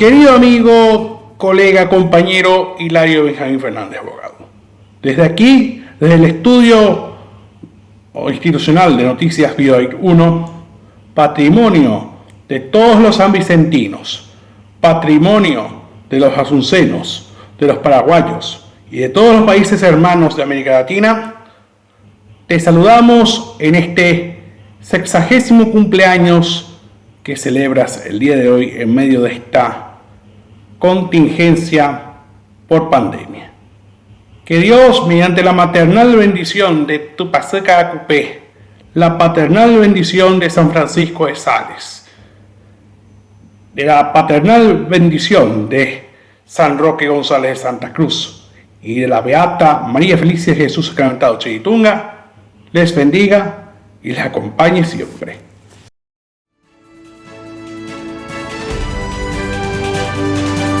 querido amigo, colega, compañero Hilario Benjamín Fernández, abogado. Desde aquí, desde el estudio institucional de Noticias Bioid 1, patrimonio de todos los sanvicentinos, patrimonio de los asuncenos, de los paraguayos y de todos los países hermanos de América Latina, te saludamos en este sexagésimo cumpleaños que celebras el día de hoy en medio de esta contingencia por pandemia. Que Dios, mediante la maternal bendición de tu Paseca Acupé, la paternal bendición de San Francisco de Sales, de la paternal bendición de San Roque González de Santa Cruz y de la Beata María Felicia Jesús Sacramentado Chitunga, les bendiga y les acompañe siempre.